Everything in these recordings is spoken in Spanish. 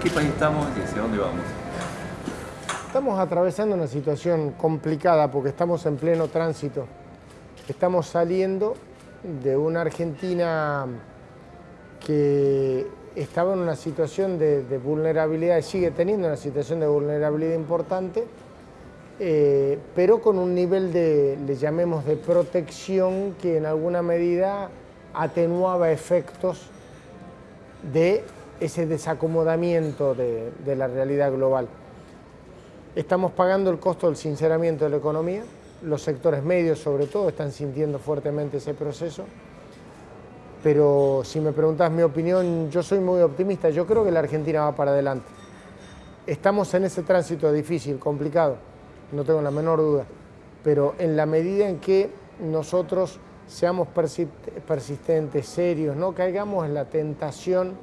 ¿En qué país estamos y hacia dónde vamos? Estamos atravesando una situación complicada porque estamos en pleno tránsito. Estamos saliendo de una Argentina que estaba en una situación de, vulnerabilidad y sigue teniendo una situación de vulnerabilidad importante, eh, pero con un nivel de, le llamemos, de protección que en alguna medida atenuaba efectos de ese desacomodamiento de, de la realidad global. Estamos pagando el costo del sinceramiento de la economía, los sectores medios sobre todo están sintiendo fuertemente ese proceso, pero si me preguntas mi opinión, yo soy muy optimista, yo creo que la Argentina va para adelante. Estamos en ese tránsito difícil, complicado, no tengo la menor duda, pero en la medida en que nosotros seamos persistentes, serios, no caigamos en la tentación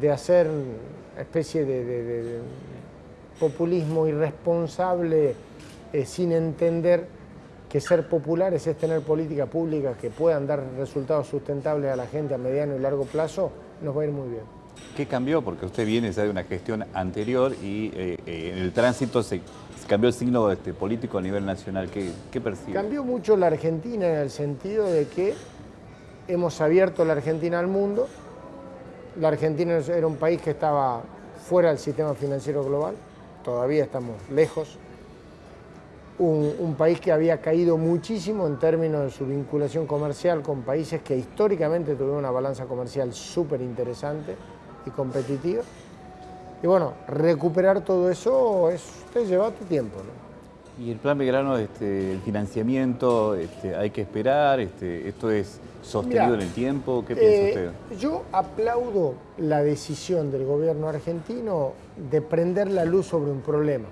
de hacer especie de, populismo irresponsable eh, sin entender que ser populares es tener políticas públicas que puedan dar resultados sustentables a la gente a mediano y largo plazo, nos va a ir muy bien. ¿Qué cambió? Porque usted viene ya de una gestión anterior y eh, eh, en el tránsito se, cambió el signo este, político a nivel nacional. ¿Qué, ¿Qué percibe? Cambió mucho la Argentina en el sentido de que hemos abierto la Argentina al mundo. La Argentina era un país que estaba fuera del sistema financiero global, todavía estamos lejos, un, país que había caído muchísimo en términos de su vinculación comercial con países que históricamente tuvieron una balanza comercial súper interesante y competitiva. Y bueno, recuperar todo eso es, te lleva tu tiempo. Y el plan Belgrano, este, el financiamiento, este, hay que esperar, este, esto es sostenido en el tiempo, ¿qué piensa eh, usted? Yo aplaudo la decisión del gobierno argentino de prender la luz sobre un problema,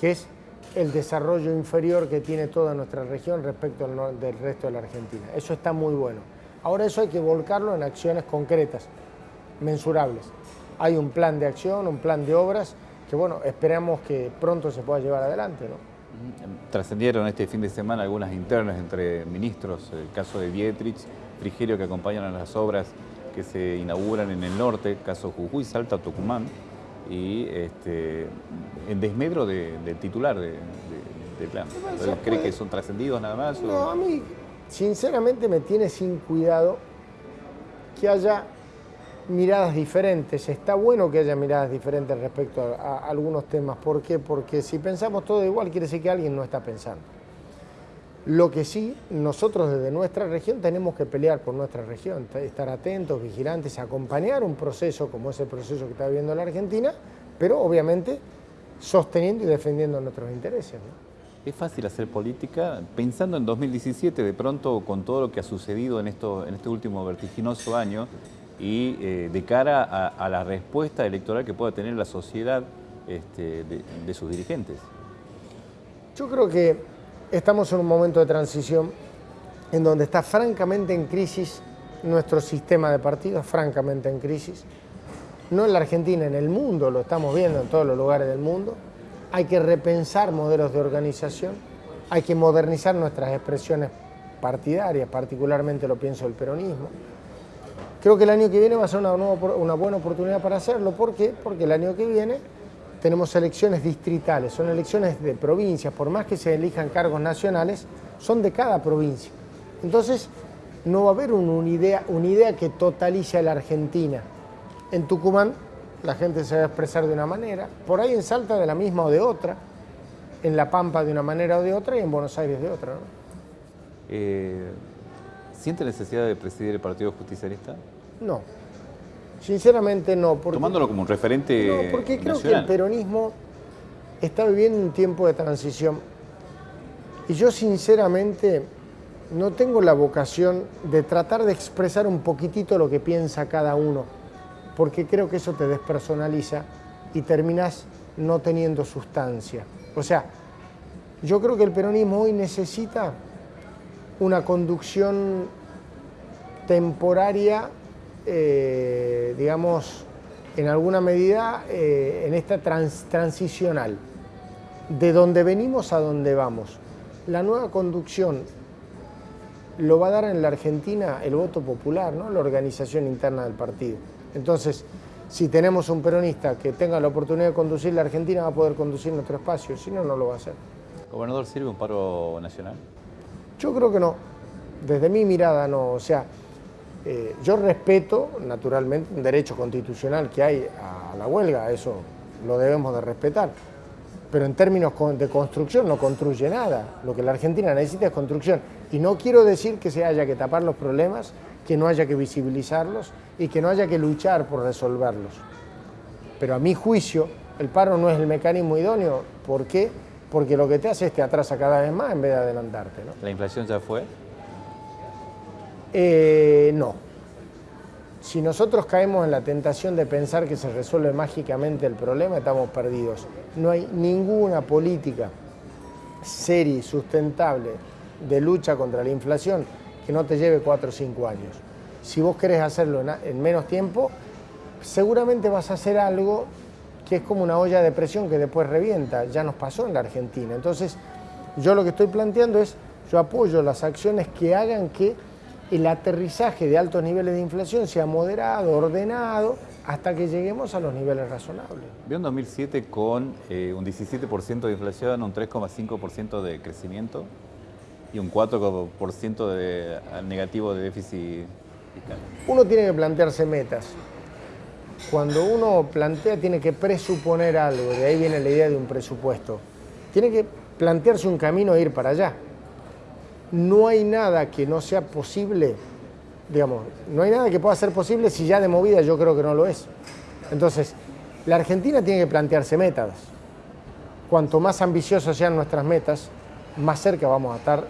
que es el desarrollo inferior que tiene toda nuestra región respecto al del resto de la Argentina. Eso está muy bueno. Ahora eso hay que volcarlo en acciones concretas, mensurables. Hay un plan de acción, un plan de obras que, bueno, esperamos que pronto se pueda llevar adelante, ¿no? Trascendieron este fin de semana algunas internas entre ministros, el caso de Dietrich, Frigerio que acompañan a las obras que se inauguran en el norte, caso Jujuy, Salta, Tucumán y este, en desmedro del titular de, de, plan. ¿Cree que son trascendidos nada más? No, a mí sinceramente me tiene sin cuidado que haya miradas diferentes. Está bueno que haya miradas diferentes respecto a, algunos temas. ¿Por qué? Porque si pensamos todo igual quiere decir que alguien no está pensando. Lo que sí, nosotros desde nuestra región tenemos que pelear por nuestra región, estar atentos, vigilantes, acompañar un proceso como ese proceso que está viviendo la Argentina, pero obviamente sosteniendo y defendiendo nuestros intereses. ¿Es fácil hacer política? Pensando en 2017, de pronto con todo lo que ha sucedido en, esto, en este último vertiginoso año y eh, de cara a, la respuesta electoral que pueda tener la sociedad este, de sus dirigentes. Yo creo que Estamos en un momento de transición en donde está francamente en crisis nuestro sistema de partidos, francamente en crisis. No en la Argentina, en el mundo, lo estamos viendo en todos los lugares del mundo. Hay que repensar modelos de organización, hay que modernizar nuestras expresiones partidarias, particularmente lo pienso el peronismo. Creo que el año que viene va a ser una, buena oportunidad para hacerlo. ¿Por qué? Porque el año que viene tenemos elecciones distritales, son elecciones de provincias, por más que se elijan cargos nacionales, son de cada provincia. Entonces, no va a haber una idea, que totalice a la Argentina. En Tucumán la gente se va a expresar de una manera, por ahí en Salta de la misma o de otra, en La Pampa de una manera o de otra y en Buenos Aires de otra. Eh, ¿Siente necesidad de presidir el Partido Justicialista? No. Sinceramente no. Porque, Tomándolo como un referente No, porque creo que el peronismo está viviendo un tiempo de transición. Y yo sinceramente no tengo la vocación de tratar de expresar un poquitito lo que piensa cada uno, porque creo que eso te despersonaliza y terminas no teniendo sustancia. O sea, yo creo que el peronismo hoy necesita una conducción temporaria eh, digamos, en alguna medida eh, en esta transicional, de donde venimos a donde vamos. La nueva conducción lo va a dar en la Argentina el voto popular, ¿no? la organización interna del partido. Entonces, Si tenemos un peronista que tenga la oportunidad de conducir la Argentina, va a poder conducir nuestro espacio, si no, no lo va a hacer. ¿Gobernador sirve un paro nacional? Yo creo que no. Desde mi mirada no. O sea, eh, yo respeto, naturalmente, un derecho constitucional que hay a la huelga, eso lo debemos de respetar. Pero en términos de construcción no construye nada. Lo que la Argentina necesita es construcción. Y no quiero decir que se haya que tapar los problemas, que no haya que visibilizarlos y que no haya que luchar por resolverlos. Pero a mi juicio, el paro no es el mecanismo idóneo. ¿Por qué? Porque lo que te hace es te atrasa cada vez más en vez de adelantarte. ¿La inflación ya fue? Eh, no. Si nosotros caemos en la tentación de pensar que se resuelve mágicamente el problema, estamos perdidos. No hay ninguna política seria y sustentable de lucha contra la inflación que no te lleve cuatro o cinco años. Si vos querés hacerlo en, menos tiempo, seguramente vas a hacer algo que es como una olla de presión que después revienta. Ya nos pasó en la Argentina. Entonces, yo lo que estoy planteando es, yo apoyo las acciones que hagan que el aterrizaje de altos niveles de inflación sea moderado, ordenado, hasta que lleguemos a los niveles razonables. Vio un 2007 con eh, un 17% de inflación, un 3,5% de crecimiento y un 4% de, negativo de déficit fiscal. Uno tiene que plantearse metas. Cuando uno plantea tiene que presuponer algo, de ahí viene la idea de un presupuesto. Tiene que plantearse un camino e ir para allá. No hay nada que no sea posible, digamos, no hay nada que pueda ser posible si ya de movida yo creo que no lo es. Entonces, la Argentina tiene que plantearse metas. Cuanto más ambiciosas sean nuestras metas, más cerca vamos a estar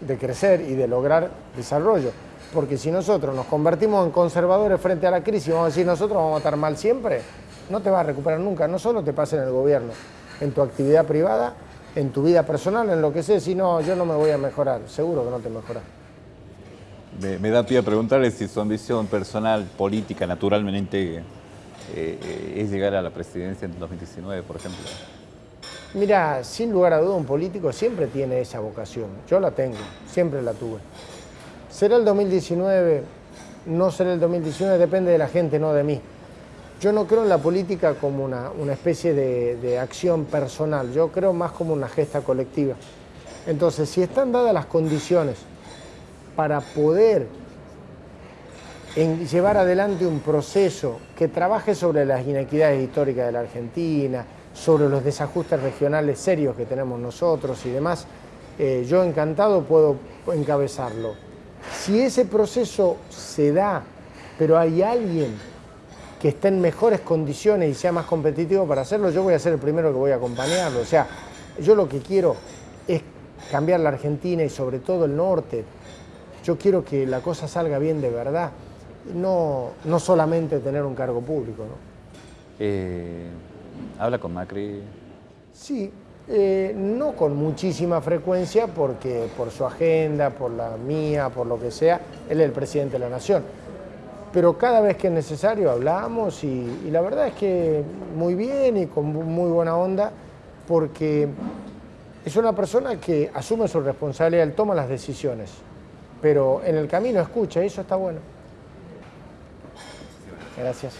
de crecer y de lograr desarrollo. Porque si nosotros nos convertimos en conservadores frente a la crisis, vamos a decir nosotros vamos a estar mal siempre, no te vas a recuperar nunca. No solo te pasa en el gobierno, en tu actividad privada, en tu vida personal, en lo que sé, si no, yo no me voy a mejorar, seguro que no te mejoras. Me, da pie a preguntarle si su ambición personal, política, naturalmente, eh, es llegar a la presidencia en 2019, por ejemplo. Mira, sin lugar a duda un político siempre tiene esa vocación. Yo la tengo, siempre la tuve. ¿Será el 2019? No será el 2019, depende de la gente, no de mí. Yo no creo en la política como una, especie de, de, acción personal, yo creo más como una gesta colectiva. Entonces, si están dadas las condiciones para poder llevar adelante un proceso que trabaje sobre las inequidades históricas de la Argentina, sobre los desajustes regionales serios que tenemos nosotros y demás, eh, yo encantado puedo encabezarlo. Si ese proceso se da, pero hay alguien que esté en mejores condiciones y sea más competitivo para hacerlo, yo voy a ser el primero que voy a acompañarlo. O sea, yo lo que quiero es cambiar la Argentina y sobre todo el norte. Yo quiero que la cosa salga bien de verdad, no, no solamente tener un cargo público. ¿no? Eh, ¿Habla con Macri? Sí, eh, no con muchísima frecuencia porque por su agenda, por la mía, por lo que sea, él es el presidente de la nación. Pero cada vez que es necesario hablamos y, la verdad es que muy bien y con muy buena onda porque es una persona que asume su responsabilidad, él toma las decisiones, pero en el camino escucha y eso está bueno. Gracias.